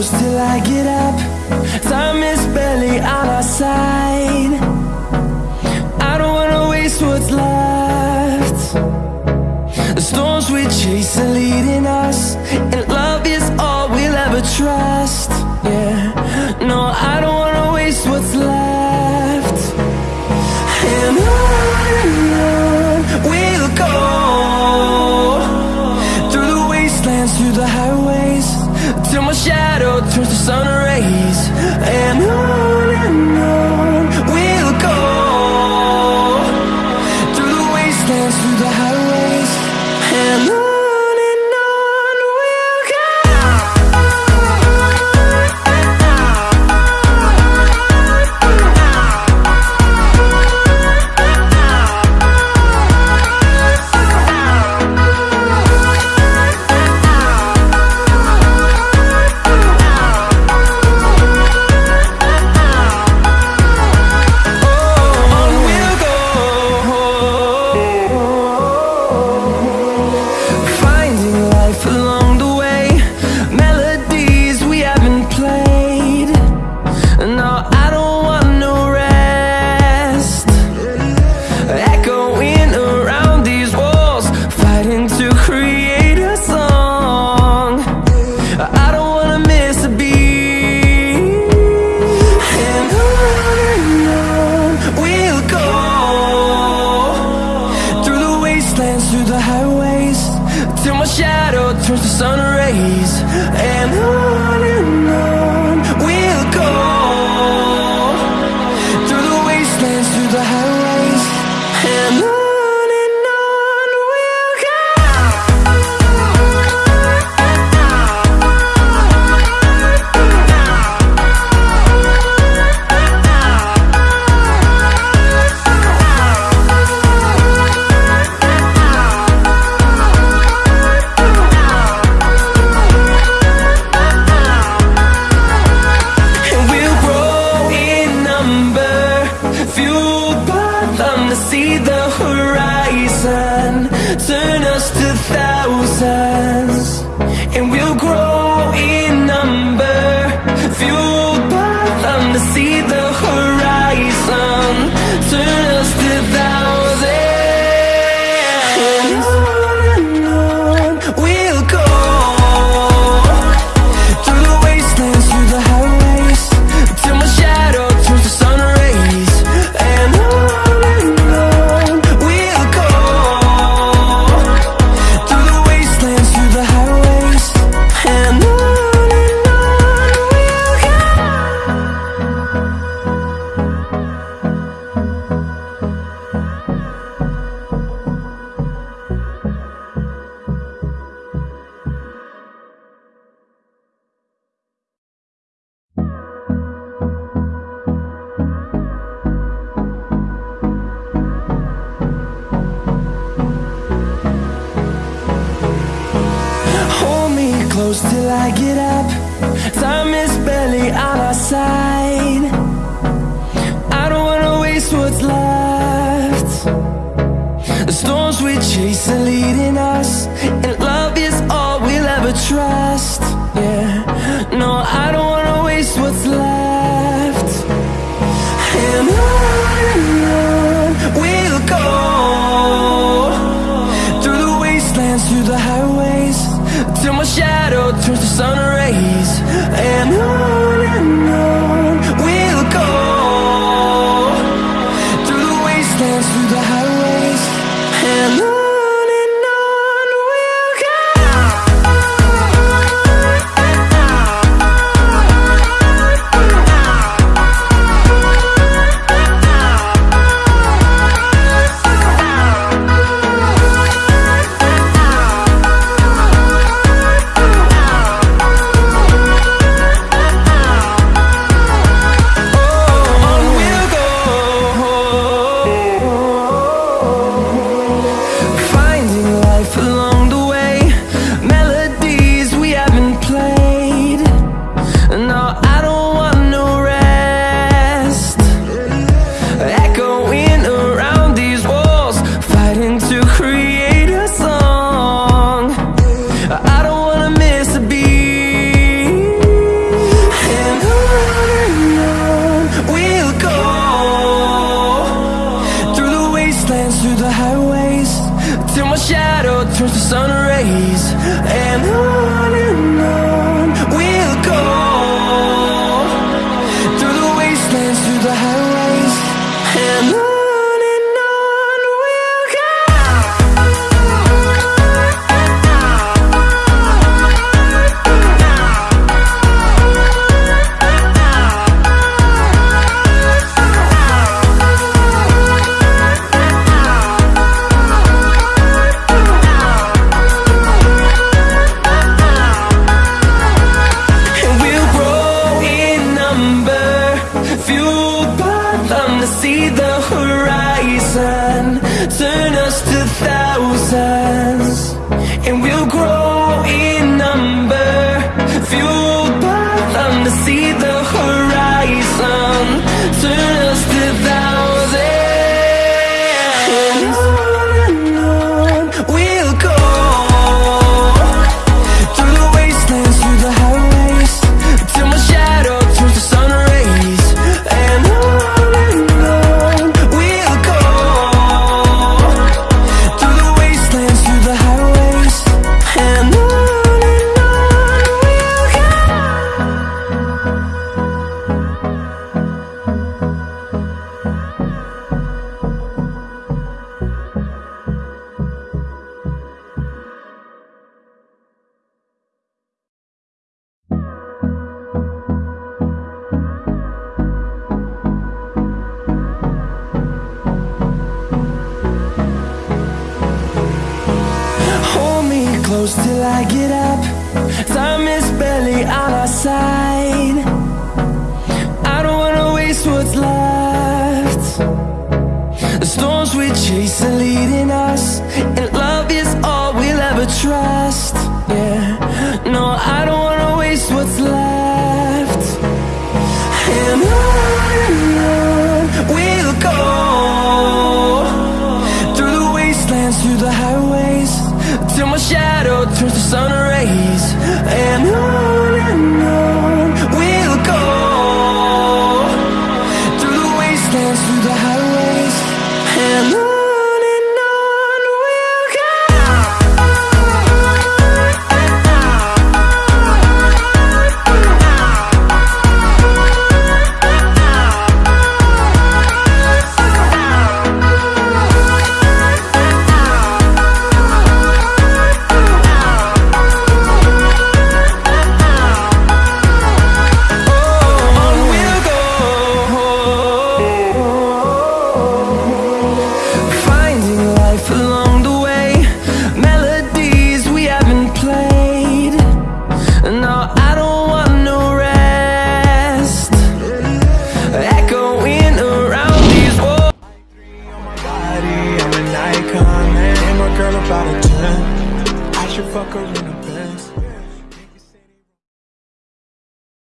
close till I get up. Time is barely on our side. I don't wanna waste what's left. The storms we chase are leading us And love is all we'll ever try. days and I vida. close till I get up. Time is barely on our side. I don't wanna waste what's left. The storms we chase are leading us And love is all we'll ever trust. through the highways Till my shadow turns to sun rays. And on and on. Till I get up. Time is barely on our side. I don't wanna waste what's left. The storms we chase are leading us And love is all we'll ever trust. Yeah, no, I don't wanna waste what's left. And on we'll go. Through the wastelands, through the highways Till my shadow turns to sun rays